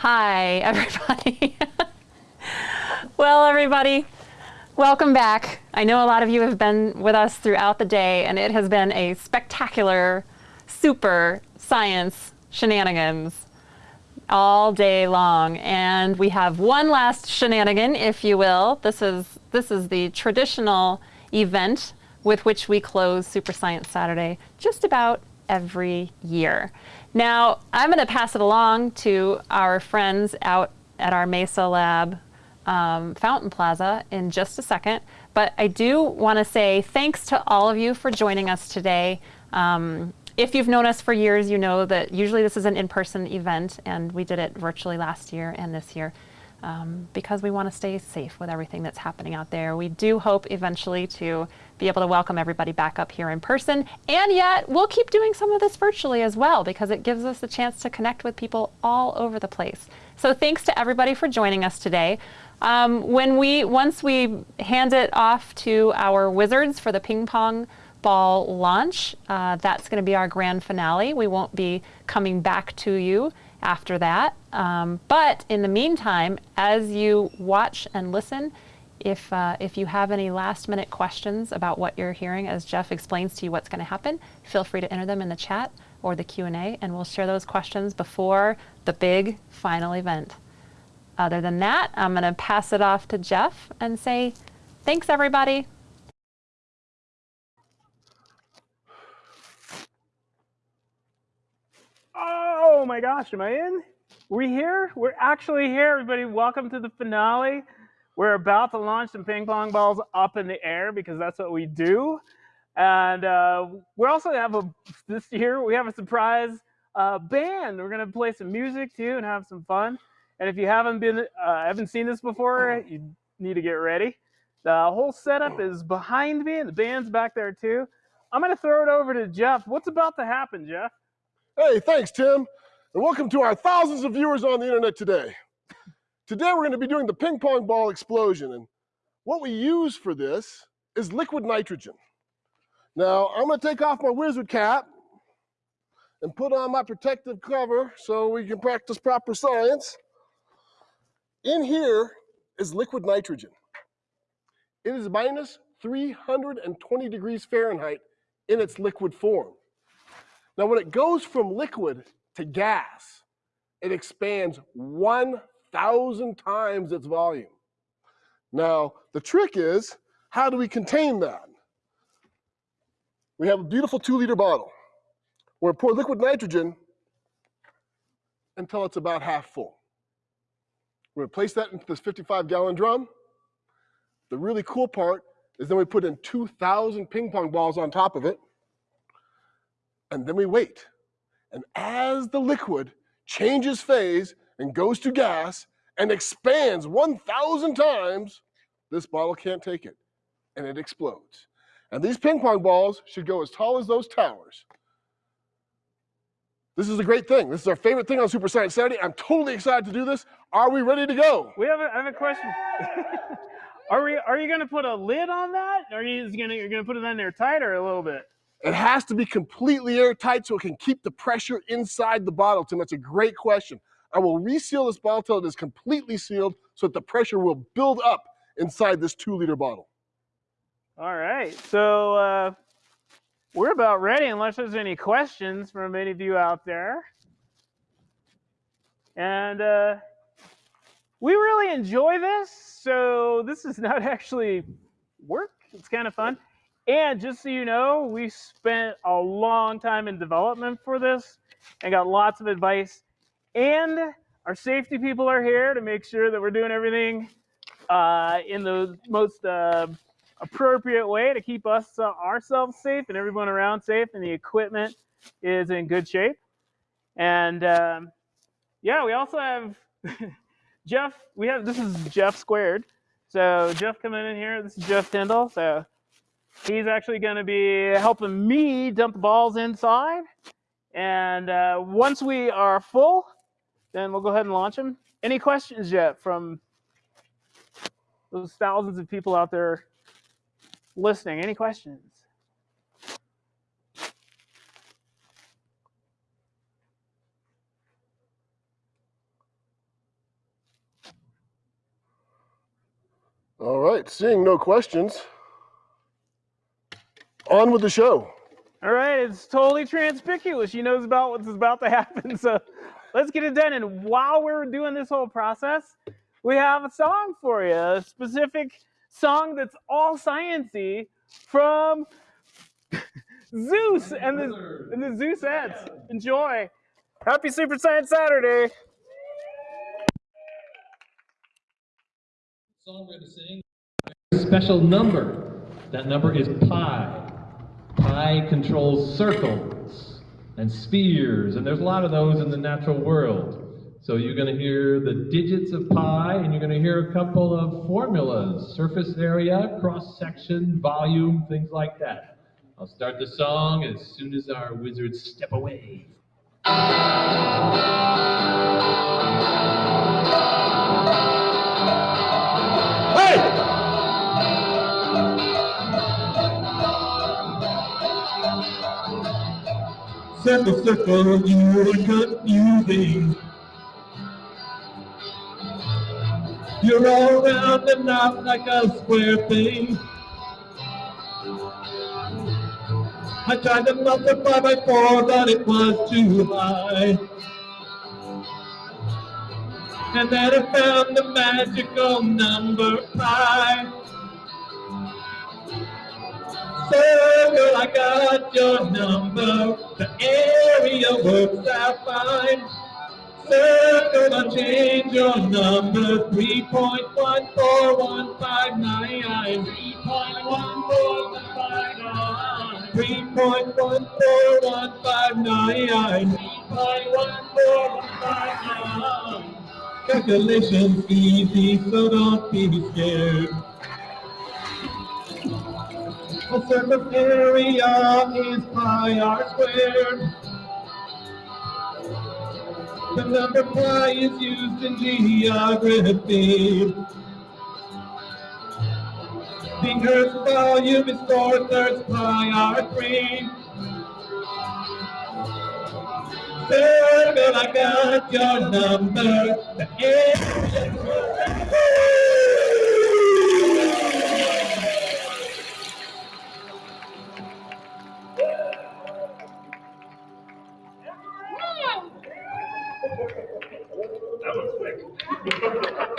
Hi, everybody. well, everybody, welcome back. I know a lot of you have been with us throughout the day, and it has been a spectacular, super science shenanigans all day long. And we have one last shenanigan, if you will. This is, this is the traditional event with which we close Super Science Saturday just about every year. Now, I'm going to pass it along to our friends out at our Mesa Lab um, Fountain Plaza in just a second, but I do want to say thanks to all of you for joining us today. Um, if you've known us for years, you know that usually this is an in-person event, and we did it virtually last year and this year um, because we want to stay safe with everything that's happening out there. We do hope eventually to be able to welcome everybody back up here in person. And yet, we'll keep doing some of this virtually as well because it gives us a chance to connect with people all over the place. So thanks to everybody for joining us today. Um, when we, once we hand it off to our wizards for the ping pong ball launch, uh, that's going to be our grand finale. We won't be coming back to you after that. Um, but in the meantime, as you watch and listen, if, uh, if you have any last minute questions about what you're hearing as Jeff explains to you what's going to happen, feel free to enter them in the chat or the Q&A and we'll share those questions before the big final event. Other than that, I'm going to pass it off to Jeff and say, thanks everybody. Oh my gosh, am I in? We here? We're actually here, everybody. Welcome to the finale. We're about to launch some ping pong balls up in the air because that's what we do. And uh, we also have a, this year, we have a surprise uh, band. We're gonna play some music too and have some fun. And if you haven't been, uh, haven't seen this before, you need to get ready. The whole setup is behind me and the band's back there too. I'm gonna throw it over to Jeff. What's about to happen, Jeff? Hey, thanks, Tim. And welcome to our thousands of viewers on the internet today. Today we're going to be doing the ping pong ball explosion. And what we use for this is liquid nitrogen. Now, I'm going to take off my wizard cap and put on my protective cover so we can practice proper science. In here is liquid nitrogen. It is minus 320 degrees Fahrenheit in its liquid form. Now, when it goes from liquid to gas, it expands one thousand times its volume. Now, the trick is, how do we contain that? We have a beautiful two liter bottle. We're pour liquid nitrogen until it's about half full. We're gonna place that into this 55 gallon drum. The really cool part is then we put in 2,000 ping pong balls on top of it, and then we wait. And as the liquid changes phase, and goes to gas and expands 1,000 times, this bottle can't take it and it explodes. And these ping pong balls should go as tall as those towers. This is a great thing. This is our favorite thing on Super Science Saturday. I'm totally excited to do this. Are we ready to go? We have a, I have a question. are we? Are you going to put a lid on that? Are you going to you're going to put it on there tighter a little bit? It has to be completely airtight so it can keep the pressure inside the bottle, Tim. That's a great question. I will reseal this bottle till it is completely sealed so that the pressure will build up inside this two liter bottle. All right, so uh, we're about ready unless there's any questions from any of you out there. And uh, we really enjoy this, so this is not actually work. It's kind of fun. And just so you know, we spent a long time in development for this and got lots of advice and our safety people are here to make sure that we're doing everything uh, in the most uh, appropriate way to keep us uh, ourselves safe and everyone around safe, and the equipment is in good shape. And um, yeah, we also have Jeff. We have this is Jeff squared. So Jeff coming in here. This is Jeff Tyndall. So He's actually going to be helping me dump the balls inside. And uh, once we are full, then we'll go ahead and launch them. Any questions yet from those thousands of people out there listening? Any questions? All right, seeing no questions, on with the show. All right, it's totally transpicuous. She knows about what's about to happen. So let's get it done. And while we're doing this whole process, we have a song for you, a specific song that's all sciency from Zeus and the, and the Zeusettes. Enjoy. Happy Super Science Saturday. song we're going to sing special number. That number is pi. Pi controls circles and spheres, and there's a lot of those in the natural world. So you're going to hear the digits of pi, and you're going to hear a couple of formulas, surface area, cross section, volume, things like that. I'll start the song as soon as our wizards step away. Circle, circle, you are confusing. You're all round and not like a square thing. I tried to multiply by four, but it was too high. And then I found the magical number pi. Circle, I got your number. The area works out fine. Circle, I change your number. 3.14159. 3.14159. 3.14159. 3.14159. Calculation's easy, so don't be scared. A circle area is pi r squared. The number pi is used in geography. The Earth's volume is four thirds pi r three. Circle, I got your number. The Gracias.